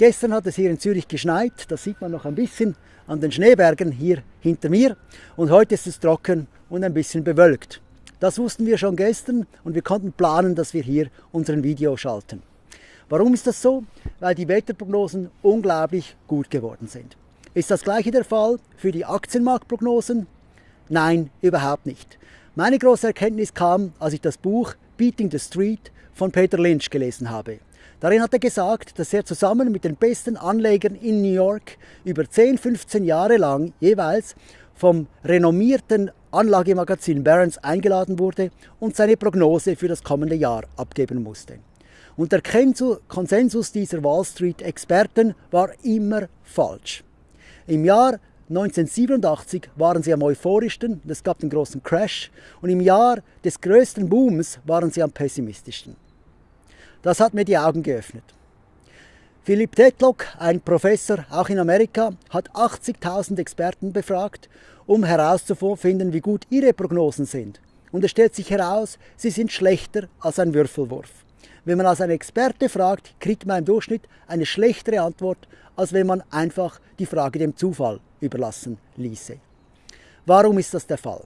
Gestern hat es hier in Zürich geschneit, das sieht man noch ein bisschen an den Schneebergen hier hinter mir. Und heute ist es trocken und ein bisschen bewölkt. Das wussten wir schon gestern und wir konnten planen, dass wir hier unseren Video schalten. Warum ist das so? Weil die Wetterprognosen unglaublich gut geworden sind. Ist das gleiche der Fall für die Aktienmarktprognosen? Nein, überhaupt nicht. Meine große Erkenntnis kam, als ich das Buch Beating the Street von Peter Lynch gelesen habe. Darin hat er gesagt, dass er zusammen mit den besten Anlegern in New York über 10, 15 Jahre lang jeweils vom renommierten Anlagemagazin Barron's eingeladen wurde und seine Prognose für das kommende Jahr abgeben musste. Und der Konsensus dieser Wall Street-Experten war immer falsch. Im Jahr 1987 waren sie am euphorischsten, es gab den großen Crash und im Jahr des größten Booms waren sie am pessimistischsten. Das hat mir die Augen geöffnet. Philipp Tetlock, ein Professor auch in Amerika, hat 80.000 Experten befragt, um herauszufinden, wie gut ihre Prognosen sind. Und es stellt sich heraus, sie sind schlechter als ein Würfelwurf. Wenn man als ein Experte fragt, kriegt man im Durchschnitt eine schlechtere Antwort, als wenn man einfach die Frage dem Zufall überlassen ließe. Warum ist das der Fall?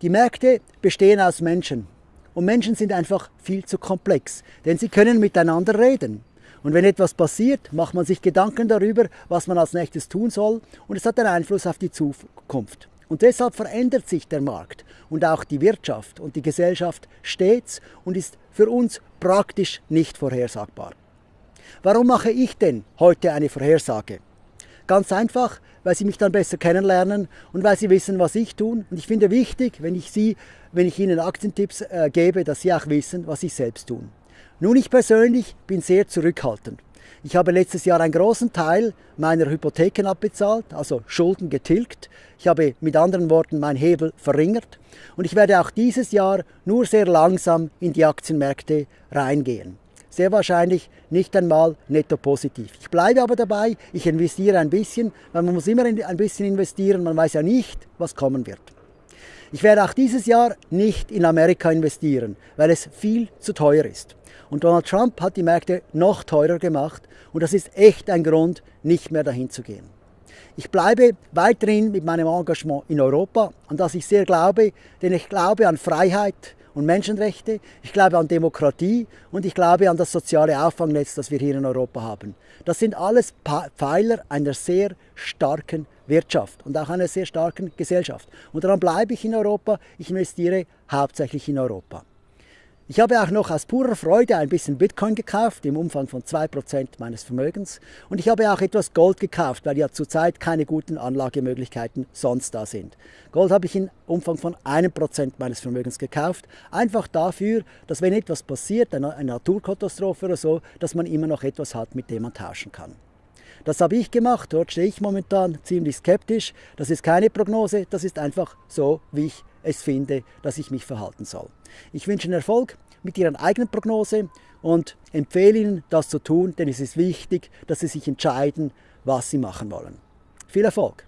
Die Märkte bestehen aus Menschen. Und Menschen sind einfach viel zu komplex, denn sie können miteinander reden. Und wenn etwas passiert, macht man sich Gedanken darüber, was man als nächstes tun soll und es hat einen Einfluss auf die Zukunft. Und deshalb verändert sich der Markt und auch die Wirtschaft und die Gesellschaft stets und ist für uns praktisch nicht vorhersagbar. Warum mache ich denn heute eine Vorhersage? Ganz einfach, weil Sie mich dann besser kennenlernen und weil Sie wissen, was ich tue. Und ich finde wichtig, wenn ich, Sie, wenn ich Ihnen Aktientipps äh, gebe, dass Sie auch wissen, was Sie selbst tun. Nun, ich persönlich bin sehr zurückhaltend. Ich habe letztes Jahr einen großen Teil meiner Hypotheken abbezahlt, also Schulden getilgt. Ich habe mit anderen Worten meinen Hebel verringert und ich werde auch dieses Jahr nur sehr langsam in die Aktienmärkte reingehen. Sehr wahrscheinlich nicht einmal netto positiv. Ich bleibe aber dabei, ich investiere ein bisschen, weil man muss immer ein bisschen investieren, man weiß ja nicht, was kommen wird. Ich werde auch dieses Jahr nicht in Amerika investieren, weil es viel zu teuer ist. Und Donald Trump hat die Märkte noch teurer gemacht und das ist echt ein Grund, nicht mehr dahin zu gehen. Ich bleibe weiterhin mit meinem Engagement in Europa, an das ich sehr glaube, denn ich glaube an Freiheit und Menschenrechte, ich glaube an Demokratie und ich glaube an das soziale Auffangnetz, das wir hier in Europa haben. Das sind alles Pfeiler einer sehr starken Wirtschaft und auch einer sehr starken Gesellschaft. Und daran bleibe ich in Europa, ich investiere hauptsächlich in Europa. Ich habe auch noch aus purer Freude ein bisschen Bitcoin gekauft, im Umfang von 2% meines Vermögens. Und ich habe auch etwas Gold gekauft, weil ja zurzeit keine guten Anlagemöglichkeiten sonst da sind. Gold habe ich im Umfang von 1% meines Vermögens gekauft. Einfach dafür, dass wenn etwas passiert, eine Naturkatastrophe oder so, dass man immer noch etwas hat, mit dem man tauschen kann. Das habe ich gemacht, dort stehe ich momentan ziemlich skeptisch. Das ist keine Prognose, das ist einfach so, wie ich es finde, dass ich mich verhalten soll. Ich wünsche Ihnen Erfolg mit Ihrer eigenen Prognose und empfehle Ihnen, das zu tun, denn es ist wichtig, dass Sie sich entscheiden, was Sie machen wollen. Viel Erfolg!